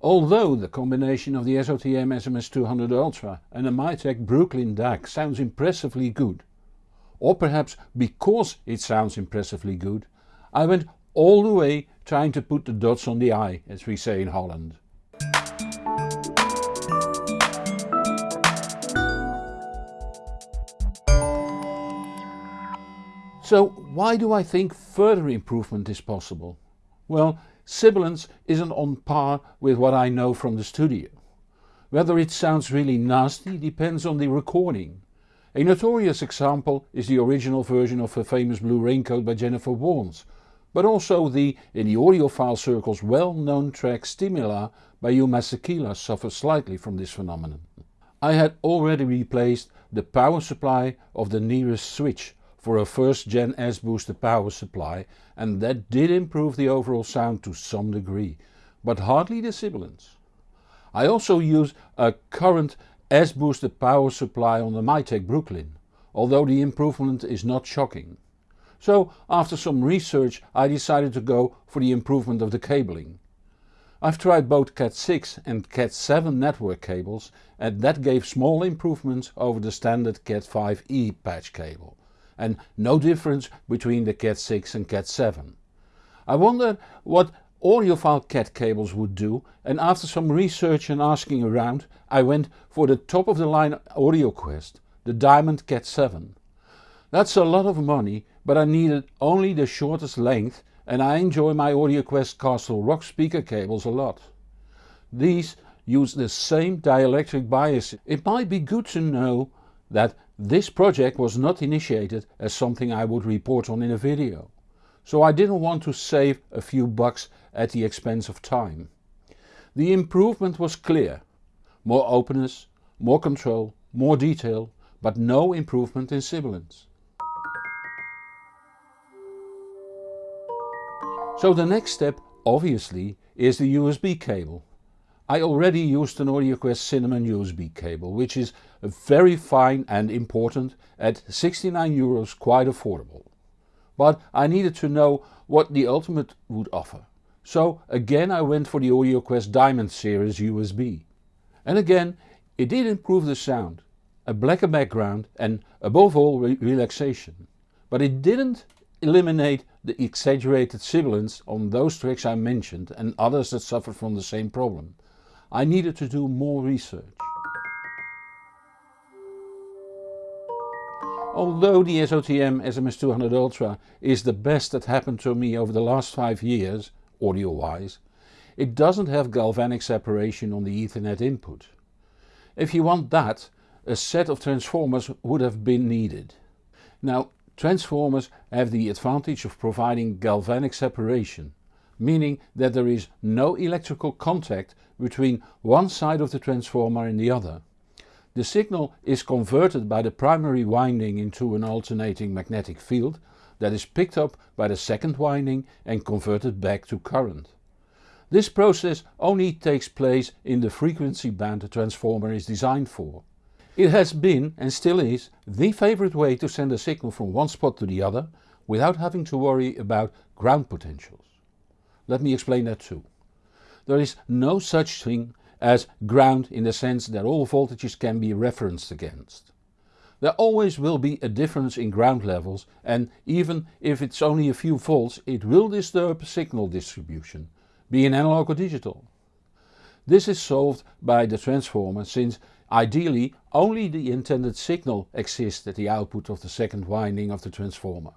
Although the combination of the SOTM SMS200 Ultra and the Mytek Brooklyn DAC sounds impressively good, or perhaps because it sounds impressively good, I went all the way trying to put the dots on the i as we say in Holland. So why do I think further improvement is possible? Well, sibilance isn't on par with what I know from the studio. Whether it sounds really nasty depends on the recording. A notorious example is the original version of a famous Blue Raincoat by Jennifer Warnes, but also the, in the audiophile circles well known track Stimela by Hugh Masekela suffers slightly from this phenomenon. I had already replaced the power supply of the nearest switch for a first gen S-booster power supply and that did improve the overall sound to some degree, but hardly the sibilance. I also use a current S-booster power supply on the Mytek Brooklyn, although the improvement is not shocking. So after some research I decided to go for the improvement of the cabling. I've tried both Cat6 and Cat7 network cables and that gave small improvements over the standard Cat5e patch cable and no difference between the Cat6 and Cat7. I wondered what audiophile Cat cables would do and after some research and asking around I went for the top of the line AudioQuest, the Diamond Cat7. That's a lot of money but I needed only the shortest length and I enjoy my AudioQuest Castle Rock speaker cables a lot. These use the same dielectric bias. It might be good to know that this project was not initiated as something I would report on in a video. So I didn't want to save a few bucks at the expense of time. The improvement was clear. More openness, more control, more detail, but no improvement in sibilance. So the next step obviously is the USB cable. I already used an AudioQuest Cinnamon USB cable which is very fine and important at 69 euros quite affordable. But I needed to know what the Ultimate would offer. So again I went for the AudioQuest Diamond series USB. And again it did improve the sound, a blacker background and above all re relaxation. But it didn't eliminate the exaggerated sibilance on those tracks I mentioned and others that suffered from the same problem. I needed to do more research. Although the SOTM SMS200 Ultra is the best that happened to me over the last 5 years, audio wise, it doesn't have galvanic separation on the Ethernet input. If you want that, a set of transformers would have been needed. Now Transformers have the advantage of providing galvanic separation, meaning that there is no electrical contact between one side of the transformer and the other. The signal is converted by the primary winding into an alternating magnetic field that is picked up by the second winding and converted back to current. This process only takes place in the frequency band the transformer is designed for. It has been and still is the favourite way to send a signal from one spot to the other without having to worry about ground potentials. Let me explain that too. There is no such thing as ground in the sense that all voltages can be referenced against. There always will be a difference in ground levels and even if it's only a few volts it will disturb signal distribution, be it analog or digital. This is solved by the transformer since Ideally only the intended signal exists at the output of the second winding of the transformer.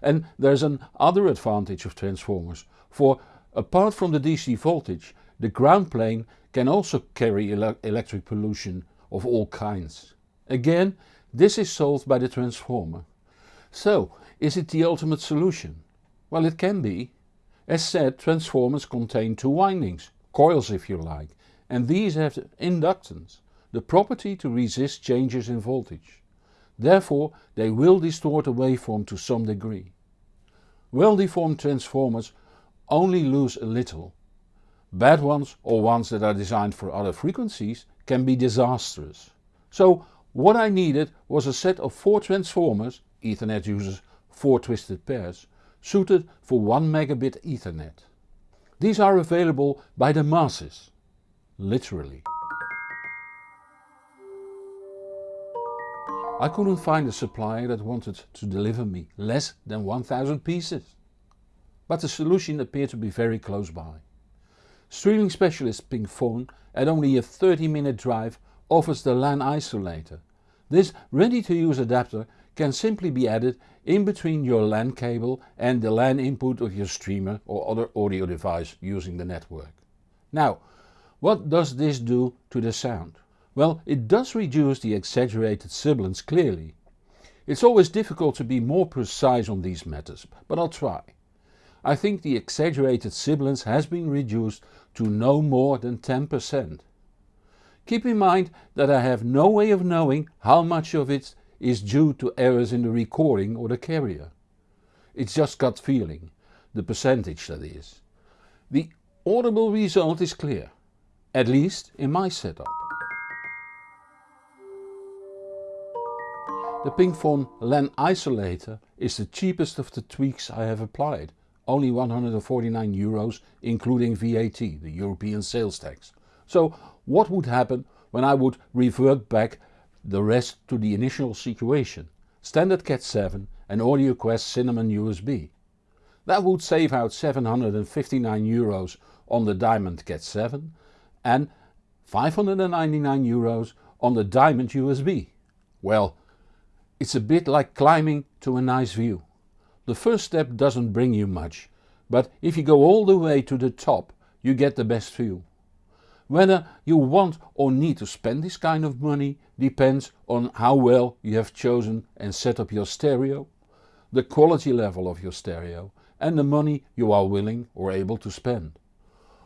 And there's an other advantage of transformers, for apart from the DC voltage the ground plane can also carry ele electric pollution of all kinds. Again this is solved by the transformer. So is it the ultimate solution? Well it can be. As said transformers contain two windings, coils if you like, and these have inductance the property to resist changes in voltage. Therefore they will distort a waveform to some degree. Well deformed transformers only lose a little. Bad ones or ones that are designed for other frequencies can be disastrous. So what I needed was a set of 4 transformers, Ethernet uses 4 twisted pairs, suited for 1 megabit Ethernet. These are available by the masses literally. I couldn't find a supplier that wanted to deliver me less than 1000 pieces. But the solution appeared to be very close by. Streaming specialist Pinkfaun at only a 30 minute drive offers the LAN isolator. This ready to use adapter can simply be added in between your LAN cable and the LAN input of your streamer or other audio device using the network. Now, what does this do to the sound? Well, it does reduce the exaggerated sibilance clearly. It's always difficult to be more precise on these matters, but I'll try. I think the exaggerated sibilance has been reduced to no more than 10%. Keep in mind that I have no way of knowing how much of it is due to errors in the recording or the carrier. It's just gut feeling, the percentage that is. The audible result is clear, at least in my setup. The Pinkfaun LAN isolator is the cheapest of the tweaks I have applied, only 149 euros including VAT, the European sales tax. So what would happen when I would revert back the rest to the initial situation, standard Cat 7 and AudioQuest Cinnamon USB. That would save out 759 euros on the Diamond Cat 7 and 599 euros on the Diamond USB. Well, it's a bit like climbing to a nice view. The first step doesn't bring you much, but if you go all the way to the top you get the best view. Whether you want or need to spend this kind of money depends on how well you have chosen and set up your stereo, the quality level of your stereo and the money you are willing or able to spend.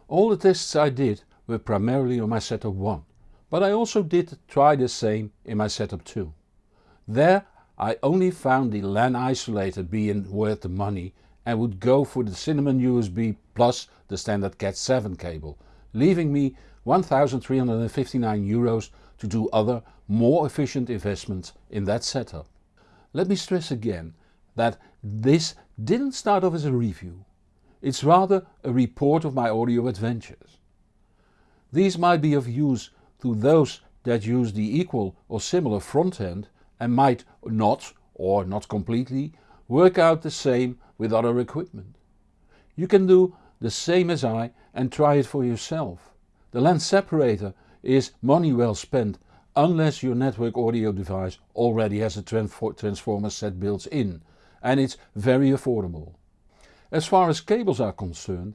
All the tests I did were primarily on my setup 1, but I also did try the same in my setup 2. There I only found the LAN isolator being worth the money and would go for the Cinnamon USB plus the standard Cat 7 cable, leaving me 1359 euros to do other more efficient investments in that setup. Let me stress again that this didn't start off as a review, it's rather a report of my audio adventures. These might be of use to those that use the equal or similar front end and might not, or not completely, work out the same with other equipment. You can do the same as I and try it for yourself. The LAN isolator is money well spent unless your network audio device already has a transformer set built in and it's very affordable. As far as cables are concerned,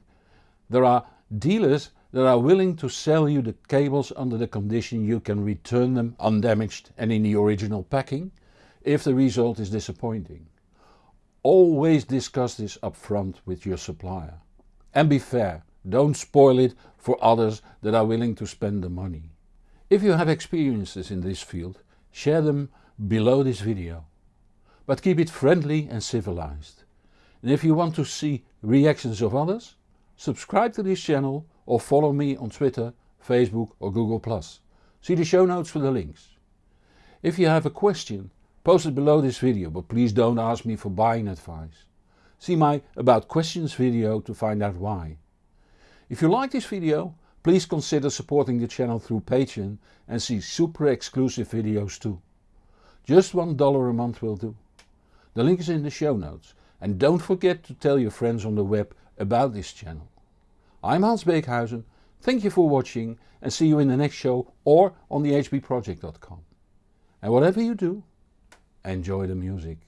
there are dealers that are willing to sell you the cables under the condition you can return them undamaged and in the original packing if the result is disappointing. Always discuss this up front with your supplier. And be fair, don't spoil it for others that are willing to spend the money. If you have experiences in this field, share them below this video. But keep it friendly and civilized. And if you want to see reactions of others, subscribe to this channel or follow me on Twitter, Facebook or Google+. See the show notes for the links. If you have a question, post it below this video but please don't ask me for buying advice. See my About Questions video to find out why. If you like this video, please consider supporting the channel through Patreon and see super exclusive videos too. Just one dollar a month will do. The link is in the show notes and don't forget to tell your friends on the web about this channel. I'm Hans Beekhuizen, thank you for watching and see you in the next show or on the hbproject.com. And whatever you do, enjoy the music.